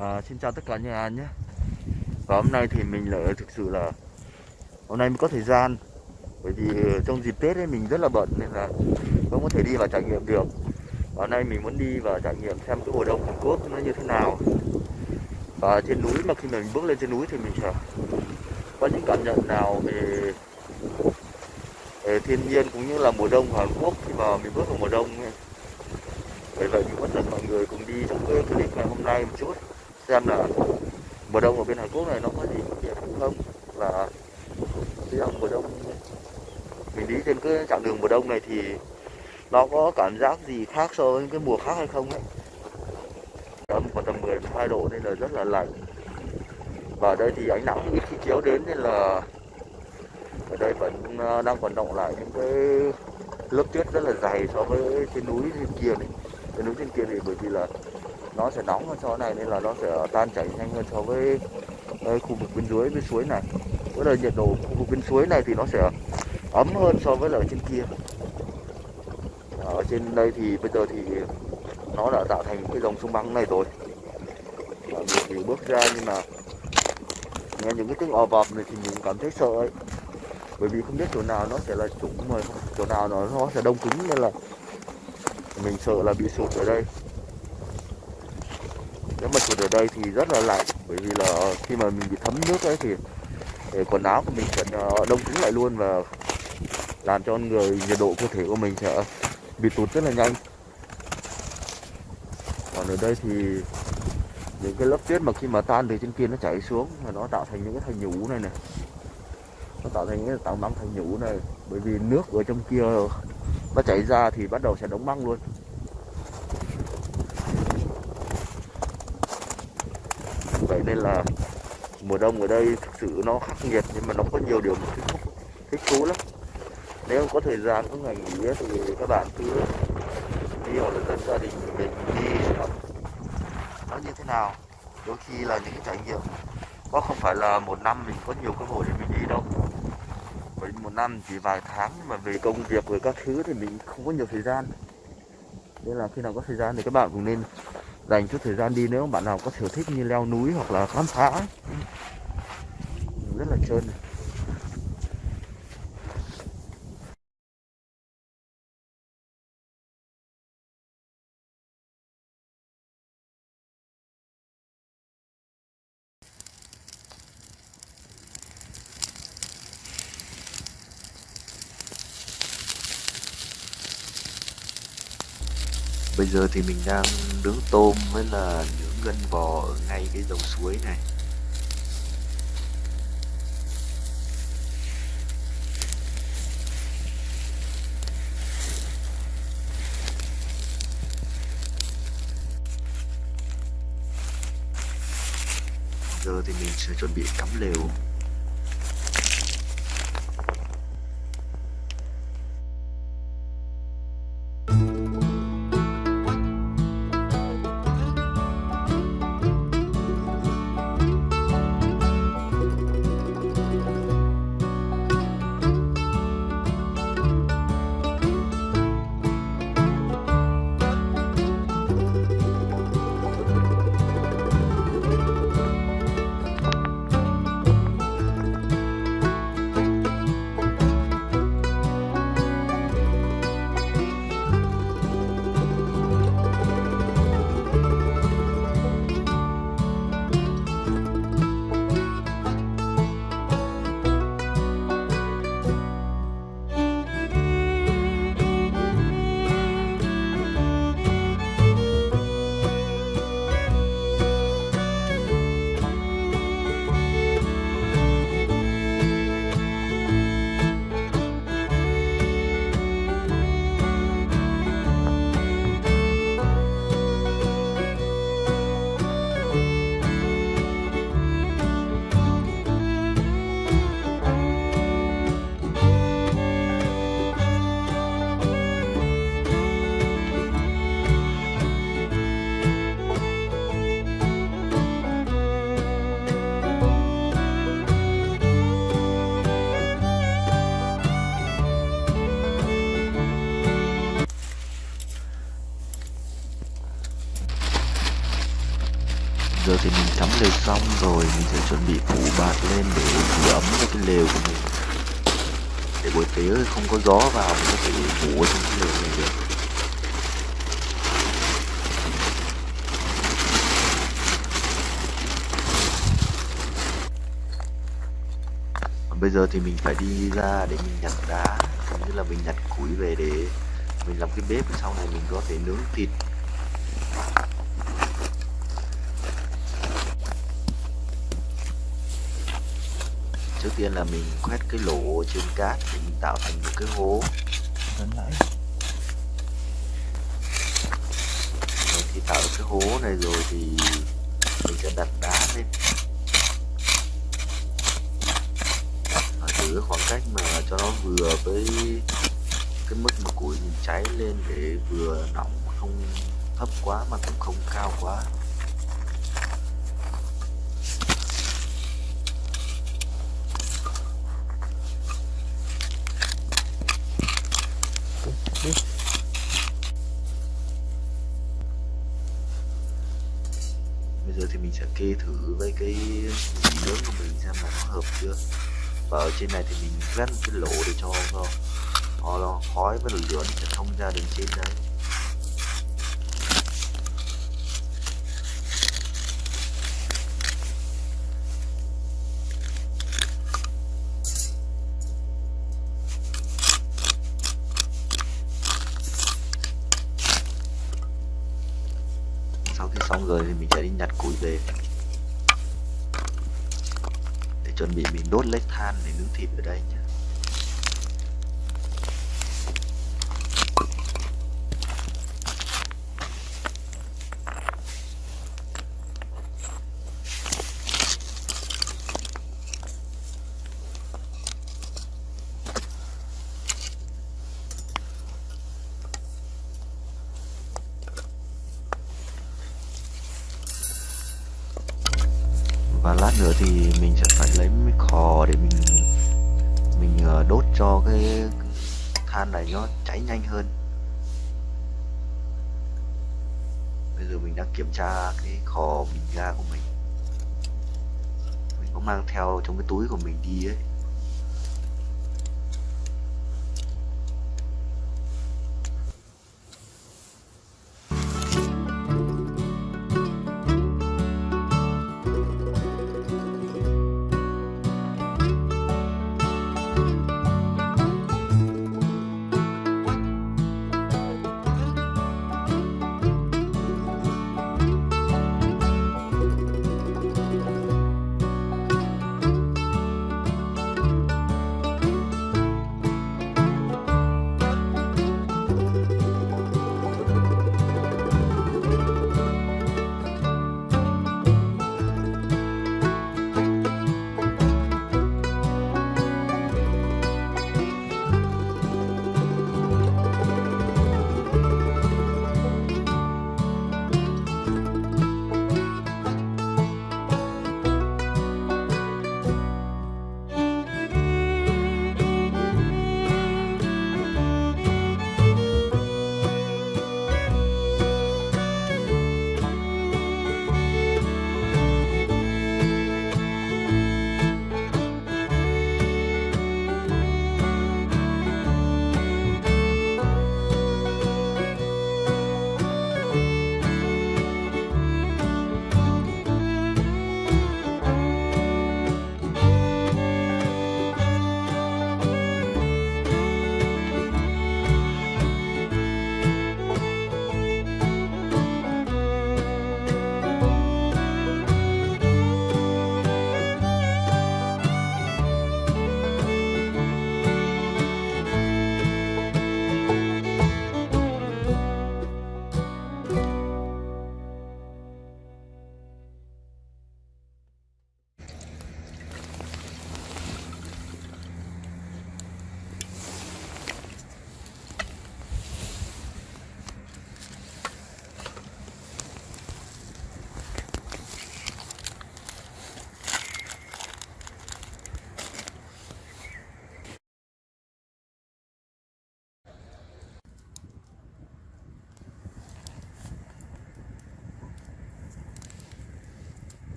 À, xin chào tất cả nhà nhé. Và hôm nay thì mình lại thực sự là Hôm nay mới có thời gian. Bởi vì ờ, trong dịp Tết ấy mình rất là bận Nên là không có thể đi vào trải nghiệm được. Và hôm nay mình muốn đi vào trải nghiệm xem cái mùa đông Hàn Quốc nó như thế nào. Và trên núi mà khi mà mình bước lên trên núi thì mình sẽ Có những cảm nhận nào về, về thiên nhiên cũng như là mùa đông của Hàn Quốc Khi mà mình bước vào mùa đông ấy. Bởi vậy mình có dẫn mọi người cùng đi trong cái clip ngày hôm nay một chút xem là mùa đông ở bên Hàn Quốc này nó có gì khác biệt không? Và cái dòng mùa đông, mình đi trên cái chặng đường mùa đông này thì nó có cảm giác gì khác so với cái mùa khác hay không ấy? Âm còn tầm 12 độ nên là rất là lạnh. Và ở đây thì ánh nắng ít khi chiếu đến nên là ở đây vẫn à, đang còn động lại những cái lớp tuyết rất là dày so với trên núi trên kia này. Trên núi trên kia thì bởi vì là nó sẽ nóng hơn so này nên là nó sẽ tan chảy nhanh hơn so với ờ, khu vực bên dưới, bên suối này. Với là nhiệt độ khu vực bên suối này thì nó sẽ ấm hơn so với là ở trên kia. Ở trên đây thì bây giờ thì nó đã tạo thành cái dòng sông băng này rồi. Và mình thì bước ra nhưng mà nghe những cái tiếng ò vọp này thì mình cảm thấy sợ ấy. Bởi vì không biết chỗ nào nó sẽ là trũng mà chỗ nào nó nó sẽ đông cứng nên là mình sợ là bị sụt ở đây ở đây thì rất là lạnh, bởi vì là khi mà mình bị thấm nước ấy thì quần áo của mình sẽ ờ, đông cứng lại luôn và làm cho người, nhiệt độ cơ thể của mình sẽ bị tụt rất là nhanh. Còn ở đây thì những cái lớp tuyết mà khi mà tan từ trên kia nó chảy xuống và nó tạo thành những cái thành nhũ này này. Nó tạo thành những cái tạo băng thành nhũ này, bởi vì nước ở trong kia nó chảy ra thì bắt đầu sẽ đóng băng luôn. Vậy nên là mùa đông ở đây thực sự nó khắc nghiệt nhưng mà nó có nhiều điều thích thích thú lắm. Nếu có thời gian, có ngày nghỉ thì các bạn cứ đi hoặc là dẫn gia đình mình đi nó như thế nào? Đôi khi là những cái trải nghiệm. Có không phải là một năm mình có nhiều cơ hội để mình đi đâu. Bởi một năm chỉ vài tháng mà về công việc rồi các thứ thì mình không có nhiều thời gian. Nên là khi nào có thời gian thì các bạn cũng nên dành chút thời gian đi, nếu bạn nào có sở thích như leo núi hoặc là khám phá. Rất là trơn này. Bây giờ thì mình đang nướng tôm với là nướng gân bò ở ngay cái dòng suối này. Giờ thì mình sẽ chuẩn bị cắm lều. Giờ thì mình sắm lều xong rồi, mình sẽ chuẩn bị phủ bạt lên để giữ ấm cho cái lều của mình. Để buổi tối không có gió vào, mình có thể ngủ ở trong cái lều này được. Bây giờ thì mình phải đi ra để mình nhặt đá. Cũng như là mình nhặt củi về để mình làm cái bếp. Sau này mình có thể nướng thịt trước tiên là mình quét cái lỗ trên cát để mình tạo thành một cái hố. Vẫn lại Rồi khi tạo được cái hố này rồi thì mình sẽ đặt đá lên. Và giữ khoảng cách mà cho nó vừa với cái mức mà củi mình cháy lên để vừa nóng không thấp quá mà cũng không cao quá thì mình sẽ kê thử với cái mì lớn của mình xem là nó hợp chưa. Và ở trên này thì mình vét một cái lỗ để cho nó, nó khói với lửa nó sẽ thông ra đường trên đấy sau khi xong rồi thì mình sẽ đi nhặt củi về. Để chuẩn bị mình đốt lấy than để nướng thịt ở đây nhé. Và lát nữa thì mình sẽ phải lấy mấy khò để mình mình ờ, đốt cho cái than này nó cháy nhanh hơn. Bây giờ mình đang kiểm tra cái khò bình ga của mình. Mình có mang theo trong cái túi của mình đi ấy.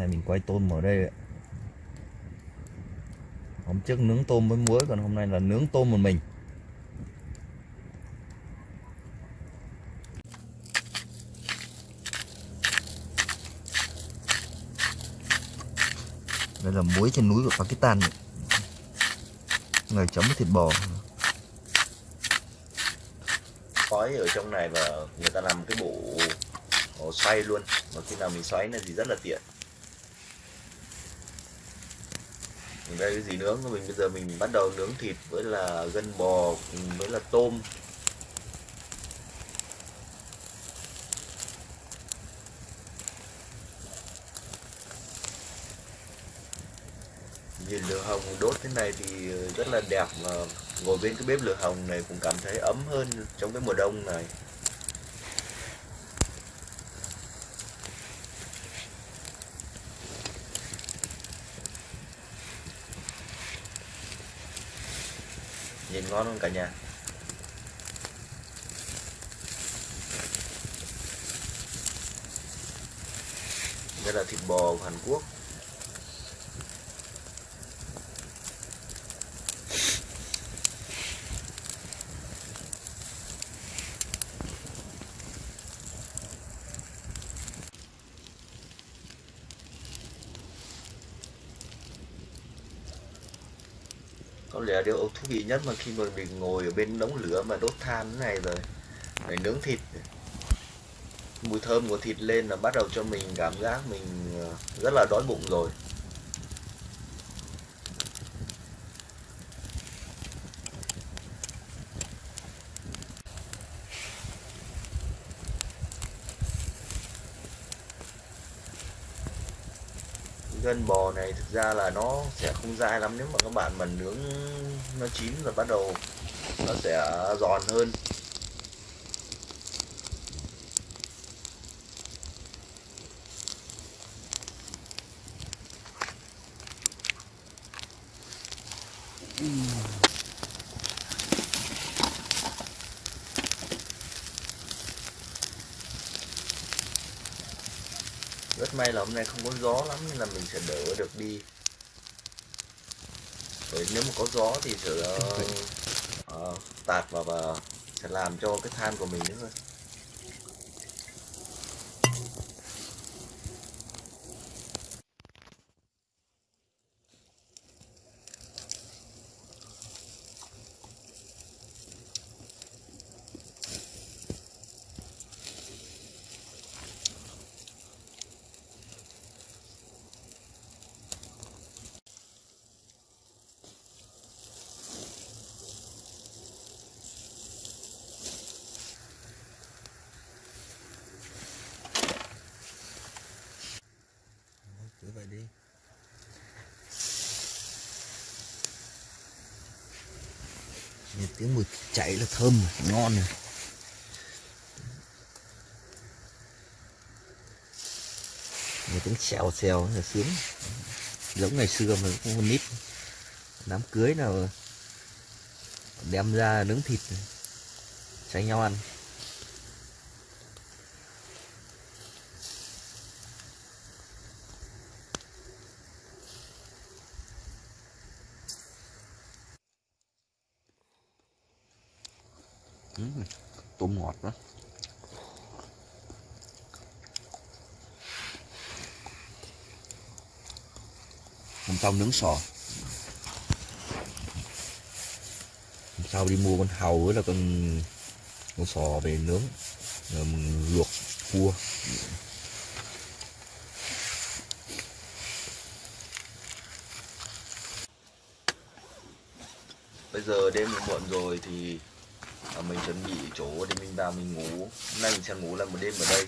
Này mình quay tôm ở đây ạ. hôm trước nướng tôm với muối, còn hôm nay là nướng tôm một mình. Đây là muối trên núi của Pakistan người chấm với thịt bò. Khói ở trong này và người ta làm cái bộ xoay luôn. Mà khi nào mình xoáy là thì rất là tiện. Đây cái gì nướng? Mình bây giờ mình bắt đầu nướng thịt với là gân bò với là tôm. Nhìn lửa hồng đốt thế này thì rất là đẹp mà ngồi bên cái bếp lửa hồng này cũng cảm thấy ấm hơn trong cái mùa đông này nhìn ngon luôn cả nhà. Đây là thịt bò của Hàn Quốc. Điều thú vị nhất mà khi mà mình ngồi ở bên đống lửa mà đốt than thế này rồi để nướng thịt. Mùi thơm của thịt lên là bắt đầu cho mình cảm giác mình ờ, rất là đói bụng rồi gân bò này thực ra là nó sẽ không dai lắm nếu mà các bạn mà nướng nó chín rồi bắt đầu nó sẽ giòn hơn rất may là hôm nay không có gió lắm nên là mình sẽ đỡ được đi. Bởi nếu mà có gió thì sẽ uh, tạt vào và sẽ làm cho cái than của mình nữa thôi cứ vậy đi. Nghe tiếng mùi chạy là thơm, ngon này. Nghe tiếng xèo xèo là sướng. Giống ngày xưa mà cũng con nít. Đám cưới nào đem ra nướng thịt, tránh nhau ăn. Tôm ngọt đó. Hôm sau nướng sò. Hôm sau đi mua con hàu với là con con sò về nướng. Rồi mình luộc, cua. Bây giờ đêm muộn rồi thì à, mình chuẩn bị chỗ để mình vào mình ngủ. Hôm nay mình sẽ ngủ là một đêm ở đây.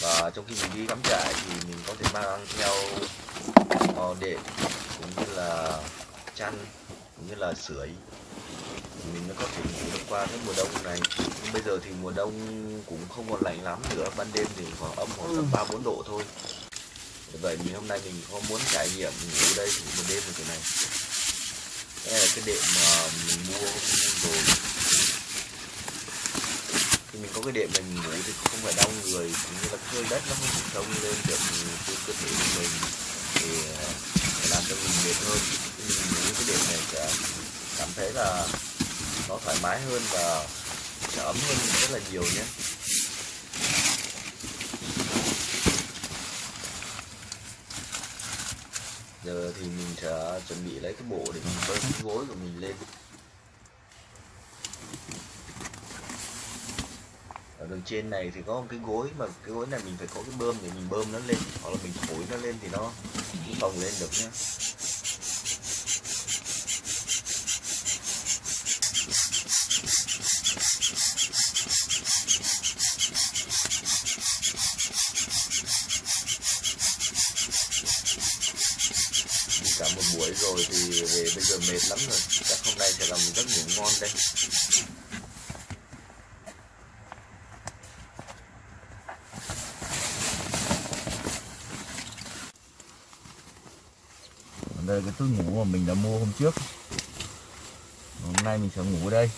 Và trong khi mình đi cắm trại thì mình có thể mang theo uh, đệm cũng như là chăn cũng như là sưởi. Mình mới có thể ngủ được qua cái mùa đông này. Nhưng bây giờ thì mùa đông cũng không còn lạnh lắm nữa. Ban đêm thì khoảng âm khoảng tầm ba bốn độ thôi. Vậy mình hôm nay mình có muốn trải nghiệm ngủ đây một đêm như thế này đây là cái đệm mà mình mua rồi. Khi mình có cái đệm này mình ngủ thì không phải đau người, cũng như là hơi đất nó không trông lên được cái cơ thể của mình thì ờ, làm cho mình mệt hơn. Thì mình ngủ cái đệm này sẽ cảm thấy là nó thoải mái hơn và sẽ ấm hơn rất là nhiều nhé. Giờ thì mình sẽ chuẩn bị lấy cái bộ để mình bơm cái gối của mình lên. Ở đường trên này thì có một cái gối mà cái gối này mình phải có cái bơm để mình bơm nó lên, hoặc là mình thổi nó lên thì nó cũng phồng lên được nhá đi cả một buổi rồi thì về bây giờ mệt lắm rồi chắc hôm nay sẽ làm một giấc ngủ ngon đây đây là cái túi ngủ mà mình đã mua hôm trước. Hôm nay mình sẽ ngủ ở đây.